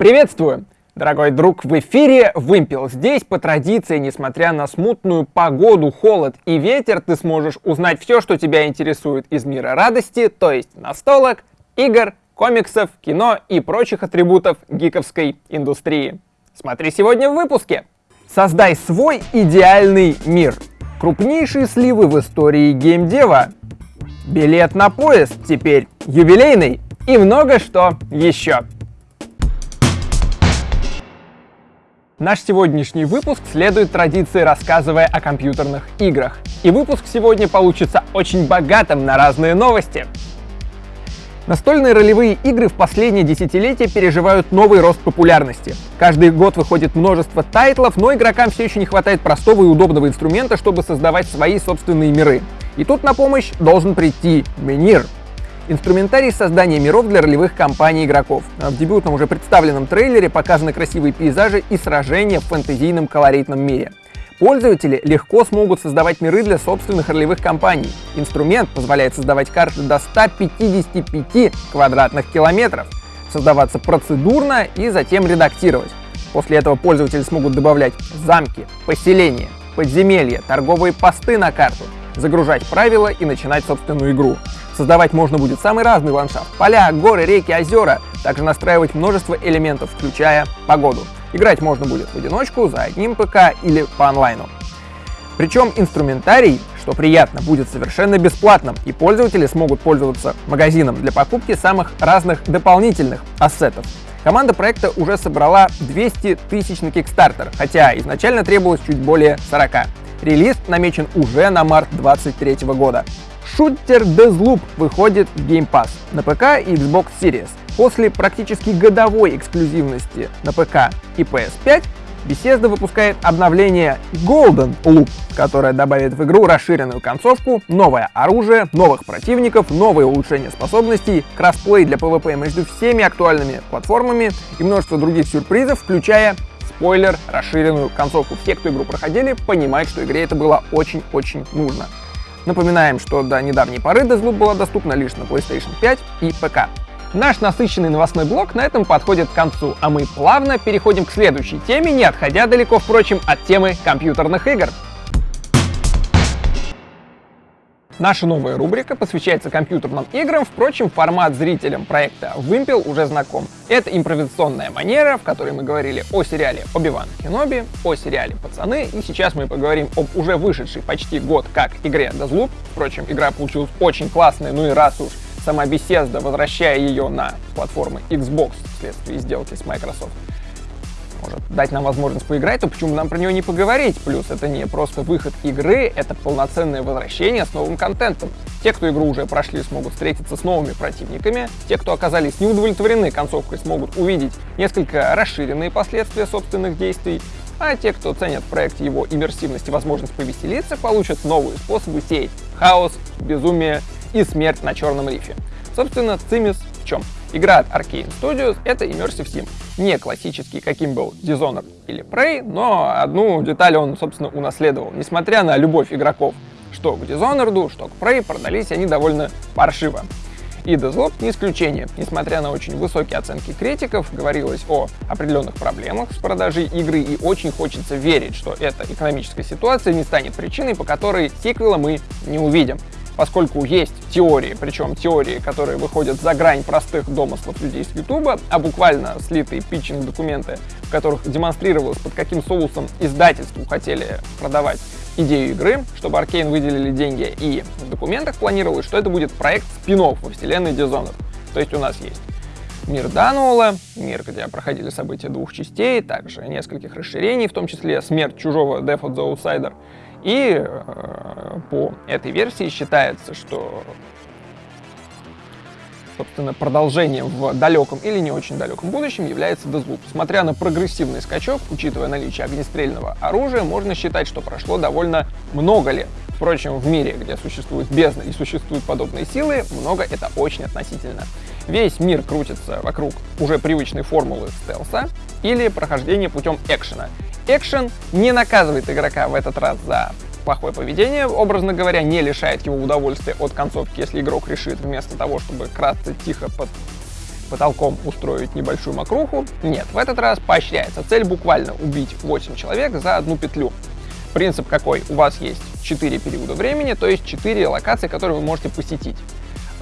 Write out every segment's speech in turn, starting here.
Приветствую! Дорогой друг, в эфире Вымпел. Здесь, по традиции, несмотря на смутную погоду, холод и ветер, ты сможешь узнать все, что тебя интересует из мира радости, то есть настолок, игр, комиксов, кино и прочих атрибутов гиковской индустрии. Смотри сегодня в выпуске. Создай свой идеальный мир. Крупнейшие сливы в истории геймдева. Билет на поезд теперь юбилейный и много что еще. Наш сегодняшний выпуск следует традиции, рассказывая о компьютерных играх. И выпуск сегодня получится очень богатым на разные новости. Настольные ролевые игры в последние десятилетия переживают новый рост популярности. Каждый год выходит множество тайтлов, но игрокам все еще не хватает простого и удобного инструмента, чтобы создавать свои собственные миры. И тут на помощь должен прийти Менир, Инструментарий создания миров для ролевых кампаний игроков. В дебютном уже представленном трейлере показаны красивые пейзажи и сражения в фэнтезийном колоритном мире. Пользователи легко смогут создавать миры для собственных ролевых кампаний. Инструмент позволяет создавать карты до 155 квадратных километров, создаваться процедурно и затем редактировать. После этого пользователи смогут добавлять замки, поселения, подземелья, торговые посты на карту, загружать правила и начинать собственную игру. Создавать можно будет самый разный ландшафт. Поля, горы, реки, озера. Также настраивать множество элементов, включая погоду. Играть можно будет в одиночку, за одним ПК или по онлайну. Причем инструментарий, что приятно, будет совершенно бесплатным, и пользователи смогут пользоваться магазином для покупки самых разных дополнительных ассетов. Команда проекта уже собрала 200 тысяч на Kickstarter, хотя изначально требовалось чуть более 40. Релиз намечен уже на март 2023 года. Шутер Deathloop выходит в Game Pass на ПК и Xbox Series. После практически годовой эксклюзивности на ПК и PS5, Bethesda выпускает обновление Golden Loop, которое добавит в игру расширенную концовку, новое оружие, новых противников, новые улучшения способностей, кроссплей для PvP между всеми актуальными платформами и множество других сюрпризов, включая спойлер, расширенную концовку. Все, кто игру проходили, понимают, что игре это было очень-очень нужно. Напоминаем, что до недавней поры Deathloop была доступна лишь на PlayStation 5 и ПК. Наш насыщенный новостной блок на этом подходит к концу, а мы плавно переходим к следующей теме, не отходя далеко, впрочем, от темы компьютерных игр. Наша новая рубрика посвящается компьютерным играм, впрочем, формат зрителям проекта Вымпел уже знаком. Это импровизационная манера, в которой мы говорили о сериале «Оби-Ван Кеноби», о сериале «Пацаны», и сейчас мы поговорим об уже вышедшей почти год как игре Deathloop. Впрочем, игра получилась очень классная, ну и раз уж сама Bethesda, возвращая ее на платформы Xbox вследствие сделки с Microsoft, может дать нам возможность поиграть, то почему нам про нее не поговорить? Плюс это не просто выход игры, это полноценное возвращение с новым контентом. Те, кто игру уже прошли, смогут встретиться с новыми противниками. Те, кто оказались неудовлетворены концовкой, смогут увидеть несколько расширенные последствия собственных действий. А те, кто ценят в проекте его иммерсивность и возможность повеселиться, получат новые способы сеять хаос, безумие и смерть на черном рифе. Собственно, цимис в чем? Игра от Arkane Studios — это Immersive Sim. Не классический, каким был Dishonored или Prey, но одну деталь он, собственно, унаследовал. Несмотря на любовь игроков что к Dishonored, что к Prey, продались они довольно паршиво. И Deathloop не исключение. Несмотря на очень высокие оценки критиков, говорилось о определенных проблемах с продажей игры, и очень хочется верить, что эта экономическая ситуация не станет причиной, по которой сиквела мы не увидим поскольку есть теории, причем теории, которые выходят за грань простых домыслов людей с Ютуба, а буквально слитые питчинг-документы, в которых демонстрировалось, под каким соусом издательству хотели продавать идею игры, чтобы Arkane выделили деньги, и в документах планировалось, что это будет проект спин во вселенной Dishonored. То есть у нас есть мир Дануола, мир, где проходили события двух частей, также нескольких расширений, в том числе смерть чужого Death of the Outsider, и э, по этой версии считается, что собственно, продолжением в далеком или не очень далеком будущем является Deathloop. Смотря на прогрессивный скачок, учитывая наличие огнестрельного оружия, можно считать, что прошло довольно много лет. Впрочем, в мире, где существует бездна и существуют подобные силы, много это очень относительно. Весь мир крутится вокруг уже привычной формулы стелса или прохождения путем экшена. Экшен не наказывает игрока в этот раз за плохое поведение, образно говоря, не лишает его удовольствия от концовки, если игрок решит вместо того, чтобы кратко тихо под потолком устроить небольшую макруху. Нет, в этот раз поощряется. Цель буквально убить 8 человек за одну петлю. Принцип какой? У вас есть 4 периода времени, то есть 4 локации, которые вы можете посетить.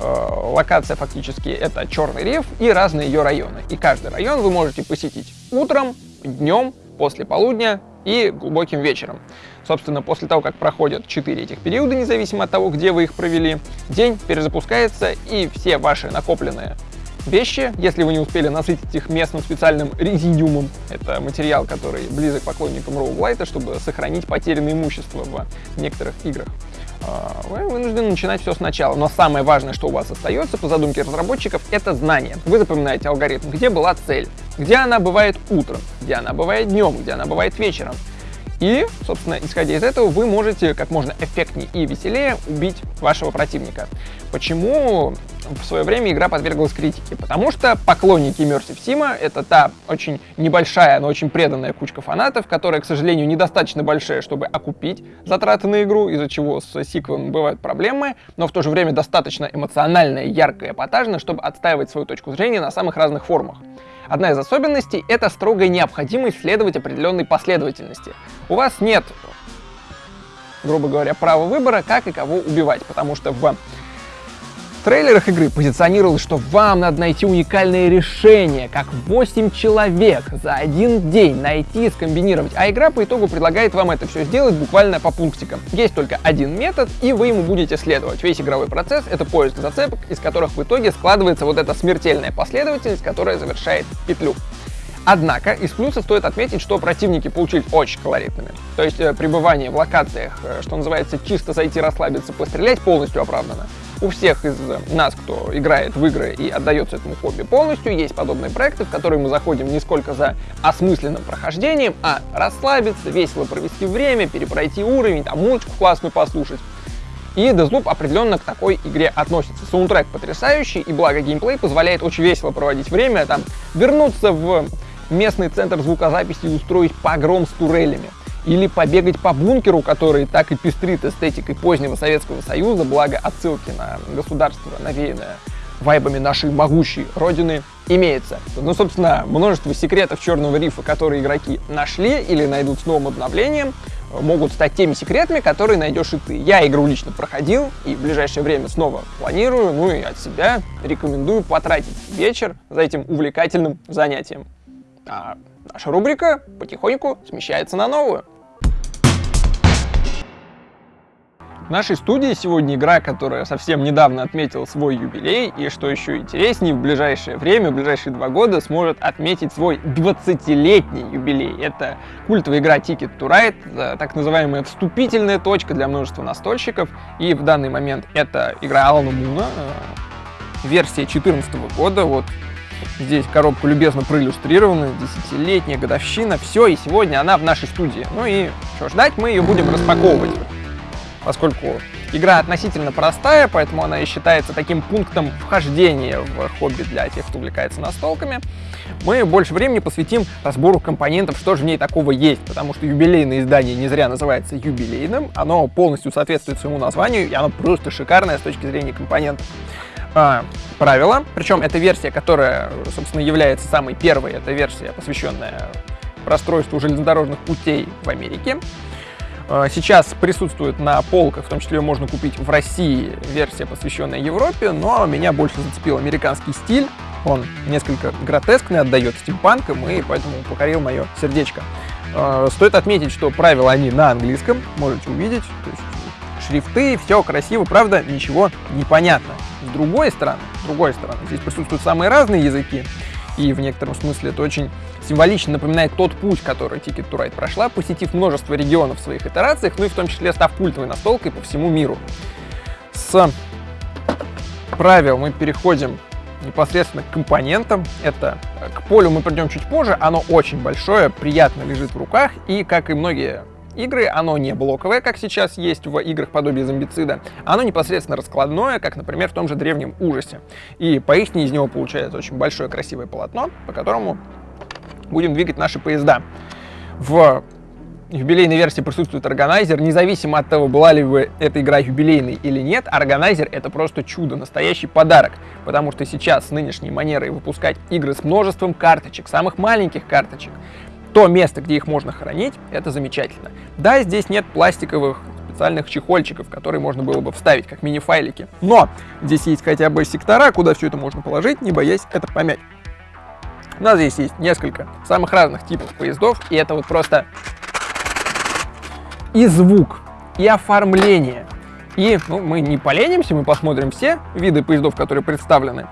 Э, локация фактически это Черный риф и разные ее районы. И каждый район вы можете посетить утром, днем, после полудня и глубоким вечером. Собственно, после того, как проходят 4 этих периода, независимо от того, где вы их провели, день перезапускается, и все ваши накопленные вещи, если вы не успели насытить их местным специальным резидиумом, это материал, который близок поклонникам роуглайта, чтобы сохранить потерянное имущество в некоторых играх, вы вынуждены начинать все сначала. Но самое важное, что у вас остается по задумке разработчиков, это знание. Вы запоминаете алгоритм, где была цель, где она бывает утром, где она бывает днем, где она бывает вечером. И, собственно, исходя из этого, вы можете как можно эффектнее и веселее убить вашего противника. Почему в свое время игра подверглась критике? Потому что поклонники Immersive Sim — это та очень небольшая, но очень преданная кучка фанатов, которая, к сожалению, недостаточно большая, чтобы окупить затраты на игру, из-за чего с сиквелом бывают проблемы, но в то же время достаточно эмоциональная, яркая, эпатажная, чтобы отстаивать свою точку зрения на самых разных формах. Одна из особенностей — это строгая необходимость следовать определенной последовательности. У вас нет, грубо говоря, права выбора, как и кого убивать, потому что в трейлерах игры позиционировалось, что вам надо найти уникальное решение, как 8 человек за один день найти и скомбинировать, а игра по итогу предлагает вам это все сделать буквально по пунктикам. Есть только один метод, и вы ему будете следовать. Весь игровой процесс — это поиск зацепок, из которых в итоге складывается вот эта смертельная последовательность, которая завершает петлю. Однако из плюсов стоит отметить, что противники получились очень колоритными. То есть э, пребывание в локациях, э, что называется, чисто зайти расслабиться, пострелять полностью оправдано. У всех из нас, кто играет в игры и отдается этому хобби полностью, есть подобные проекты, в которые мы заходим не сколько за осмысленным прохождением, а расслабиться, весело провести время, перепройти уровень, там музычку классную послушать. И Deathloop определенно к такой игре относится. Саундтрек потрясающий, и благо геймплей позволяет очень весело проводить время, там, вернуться в местный центр звукозаписи и устроить погром с турелями или побегать по бункеру, который так и пестрит эстетикой позднего Советского Союза, благо отсылки на государство, навеянное вайбами нашей могучей родины, имеется. Ну, собственно, множество секретов Черного рифа, которые игроки нашли или найдут с новым обновлением, могут стать теми секретами, которые найдешь и ты. Я игру лично проходил и в ближайшее время снова планирую, ну и от себя рекомендую потратить вечер за этим увлекательным занятием. А наша рубрика потихоньку смещается на новую. В нашей студии сегодня игра, которая совсем недавно отметила свой юбилей, и что еще интереснее, в ближайшее время, в ближайшие два года сможет отметить свой 20-летний юбилей. Это культовая игра Ticket to Ride, так называемая вступительная точка для множества настольщиков, и в данный момент это игра Алана Муна, э, версия 2014 года, вот Здесь коробка любезно проиллюстрирована, десятилетняя годовщина, все, и сегодня она в нашей студии. Ну и что ждать, мы ее будем распаковывать поскольку игра относительно простая, поэтому она и считается таким пунктом вхождения в хобби для тех, кто увлекается настолками, мы больше времени посвятим разбору компонентов, что же в ней такого есть, потому что юбилейное издание не зря называется юбилейным, оно полностью соответствует своему названию, и оно просто шикарное с точки зрения компонентов. А, правила, причем это версия, которая, собственно, является самой первой, это версия, посвященная расстройству железнодорожных путей в Америке. Э, сейчас присутствует на полках, в том числе ее можно купить в России, версия, посвященная Европе, но меня больше зацепил американский стиль. Он несколько гротескный, отдает стимпанком, и поэтому покорил мое сердечко. Э, стоит отметить, что правила они на английском, можете увидеть. То есть шрифты, все красиво, правда, ничего не понятно. С другой стороны, с другой стороны, здесь присутствуют самые разные языки, и в некотором смысле это очень символично напоминает тот путь, который Ticket to Ride прошла, посетив множество регионов в своих итерациях, ну и в том числе став культовой настолкой по всему миру. С правил мы переходим непосредственно к компонентам. Это к полю мы придем чуть позже, оно очень большое, приятно лежит в руках, и, как и многие игры, оно не блоковое, как сейчас есть в играх подобие зомбицида, оно непосредственно раскладное, как, например, в том же Древнем Ужасе. И поистине из него получается очень большое красивое полотно, по которому будем двигать наши поезда. В юбилейной версии присутствует органайзер, независимо от того, была ли бы эта игра юбилейной или нет, органайзер это просто чудо, настоящий подарок, потому что сейчас с нынешней манерой выпускать игры с множеством карточек, самых маленьких карточек, то место, где их можно хранить, это замечательно. Да, здесь нет пластиковых специальных чехольчиков, которые можно было бы вставить как мини-файлики. Но здесь есть хотя бы сектора, куда все это можно положить, не боясь это помять. У нас здесь есть несколько самых разных типов поездов, и это вот просто и звук, и оформление. И ну, мы не поленимся, мы посмотрим все виды поездов, которые представлены.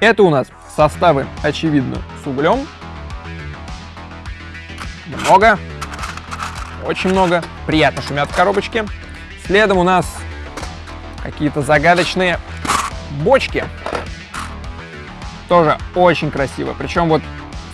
Это у нас составы, очевидно, с углем. Много. Очень много. Приятно шумят в коробочке. Следом у нас какие-то загадочные бочки. Тоже очень красиво. Причем вот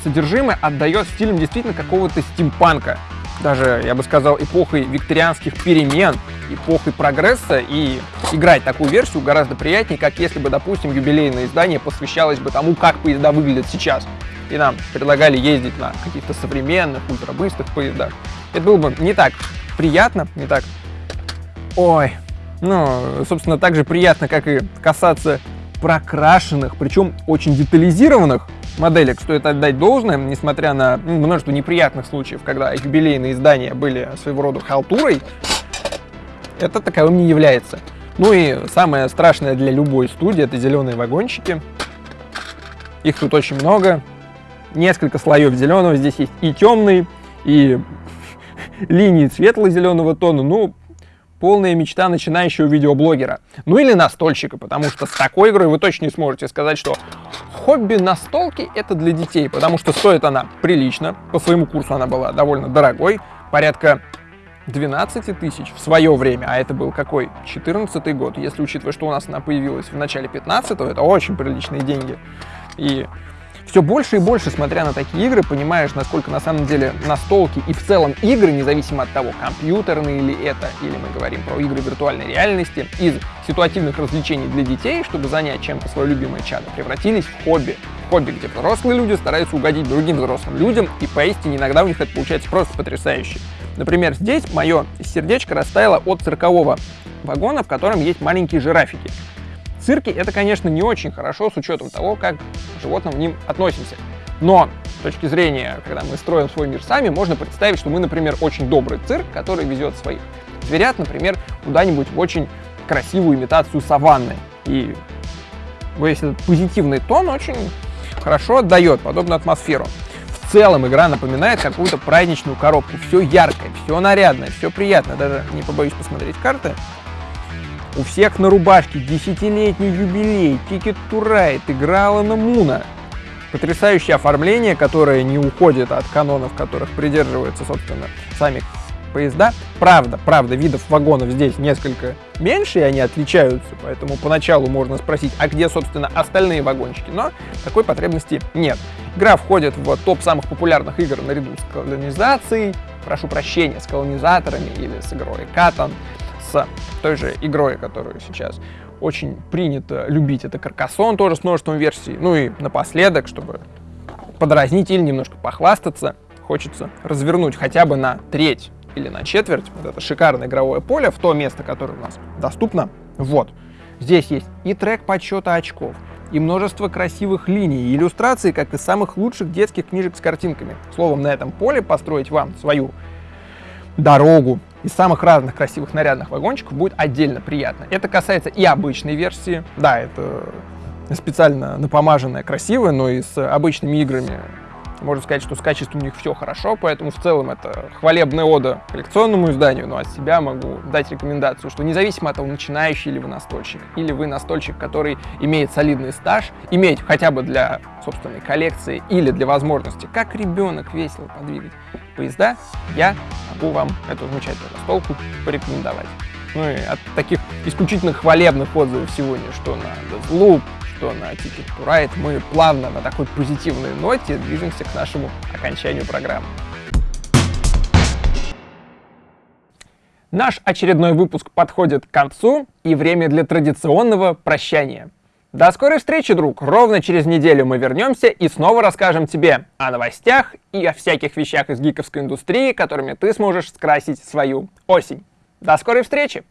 содержимое отдает стилем действительно какого-то стимпанка даже, я бы сказал, эпохой викторианских перемен, эпохой прогресса, и играть такую версию гораздо приятнее, как если бы, допустим, юбилейное издание посвящалось бы тому, как поезда выглядят сейчас. И нам предлагали ездить на каких-то современных, ультрабыстрых поездах. Это было бы не так приятно, не так... Ой, ну, собственно, так же приятно, как и касаться прокрашенных, причем очень детализированных моделек стоит отдать должное, несмотря на ну, множество неприятных случаев, когда юбилейные издания были своего рода халтурой, это таковым не является. Ну и самое страшное для любой студии это зеленые вагончики. Их тут очень много. Несколько слоев зеленого. Здесь есть и темный, и линии светло-зеленого тона. Ну, полная мечта начинающего видеоблогера. Ну или настольщика, потому что с такой игрой вы точно не сможете сказать, что хобби настолки это для детей, потому что стоит она прилично. По своему курсу она была довольно дорогой, порядка 12 тысяч в свое время, а это был какой? 14 год. Если учитывать, что у нас она появилась в начале 15 это очень приличные деньги. И все больше и больше, смотря на такие игры, понимаешь, насколько на самом деле настолки и в целом игры, независимо от того, компьютерные ли это, или мы говорим про игры виртуальной реальности, из ситуативных развлечений для детей, чтобы занять чем-то свое любимое чадо, превратились в хобби. хобби, где взрослые люди стараются угодить другим взрослым людям, и поистине иногда у них это получается просто потрясающе. Например, здесь мое сердечко растаяло от циркового вагона, в котором есть маленькие жирафики цирке это, конечно, не очень хорошо с учетом того, как к животным к ним относимся. Но с точки зрения, когда мы строим свой мир сами, можно представить, что мы, например, очень добрый цирк, который везет своих зверят, например, куда-нибудь в очень красивую имитацию саванны. И весь этот позитивный тон очень хорошо отдает подобную атмосферу. В целом игра напоминает какую-то праздничную коробку. Все яркое, все нарядное, все приятно. Даже не побоюсь посмотреть карты. У всех на рубашке десятилетний юбилей, to Ride, игра Алана Муна. Потрясающее оформление, которое не уходит от канонов, которых придерживаются, собственно, сами поезда. Правда, правда, видов вагонов здесь несколько меньше, и они отличаются, поэтому поначалу можно спросить, а где, собственно, остальные вагончики, но такой потребности нет. Игра входит в топ самых популярных игр наряду с колонизацией, прошу прощения, с колонизаторами или с игрой Катан с той же игрой, которую сейчас очень принято любить. Это Каркасон тоже с множеством версий. Ну и напоследок, чтобы подразнить или немножко похвастаться, хочется развернуть хотя бы на треть или на четверть вот это шикарное игровое поле в то место, которое у нас доступно. Вот. Здесь есть и трек подсчета очков, и множество красивых линий, и иллюстрации, как из самых лучших детских книжек с картинками. Словом, на этом поле построить вам свою дорогу из самых разных красивых нарядных вагончиков будет отдельно приятно. Это касается и обычной версии. Да, это специально напомаженная, красивая, но и с обычными играми можно сказать, что с качеством у них все хорошо, поэтому в целом это хвалебная ода коллекционному изданию, но от себя могу дать рекомендацию, что независимо от того, начинающий ли вы настольщик, или вы настольщик, который имеет солидный стаж, иметь хотя бы для собственной коллекции или для возможности, как ребенок весело подвигать поезда, я могу вам эту замечательную настолку порекомендовать. Ну и от таких исключительно хвалебных отзывов сегодня, что на Deathloop, что на Ticket to Ride, мы плавно на такой позитивной ноте движемся к нашему окончанию программы. Наш очередной выпуск подходит к концу, и время для традиционного прощания. До скорой встречи, друг! Ровно через неделю мы вернемся и снова расскажем тебе о новостях и о всяких вещах из гиковской индустрии, которыми ты сможешь скрасить свою осень. До скорой встречи!